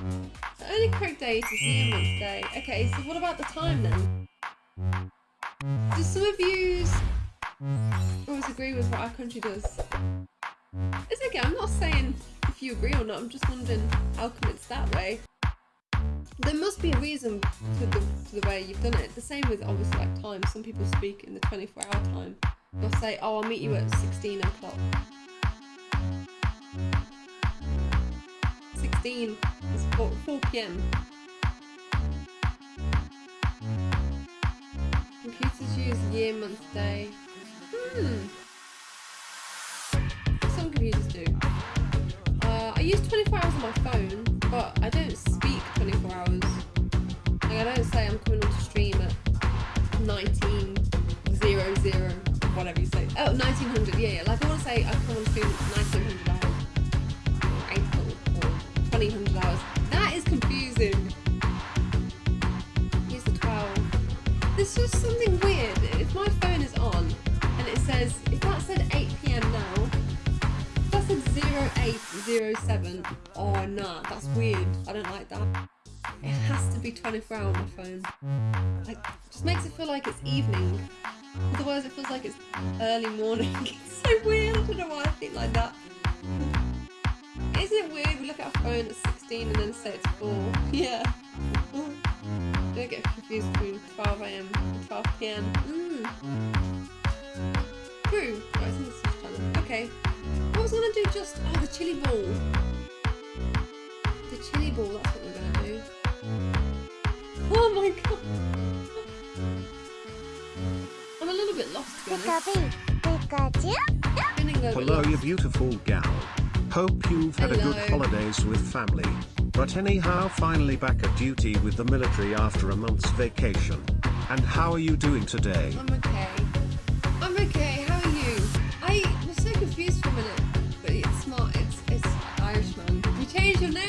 Only correct day is year month day. Okay, so what about the time then? Do some of you always agree with what our country does? It's okay, I'm not saying if you agree or not, I'm just wondering how come it's that way. There must be a reason to the, to the way you've done it. The same with obviously like time. Some people speak in the 24 hour time. They'll say, oh, I'll meet you at 16 o'clock. 16 is 4, 4 p.m. Computers use year, month, day. Hmm. Some computers do. Uh, I use 24 hours on my phone, but I don't speak 24 hours. Like I don't say I'm coming on to stream at 1900, whatever you say. Oh, 1900, yeah, yeah. Like I want to say I come on stream at 1900 There's just something weird. If my phone is on and it says, if that said 8 p.m. now, that said 0807, oh nah, that's weird. I don't like that. It has to be 24 hour on my phone. Like, just makes it feel like it's evening. Otherwise it feels like it's early morning. it's so weird, I don't know why I think like that. Isn't it weird? We look at our phone at 16 and then say it's 4. Yeah. Don't get confused between 12 am and 12 pm. Mmm. True. Right, this is challenge. Okay. What was I gonna do just oh the chili ball. The chili ball, that's what we're gonna do. Oh my god. I'm a little bit lost to be honest. Spinning a little bit Hello, you beautiful gal. Hope you've had a good holidays with family. But anyhow finally back at duty with the military after a month's vacation. And how are you doing today? I'm okay. I'm okay, how are you? I was so confused for a minute, but it's smart. it's, it's Irishman. You changed your name?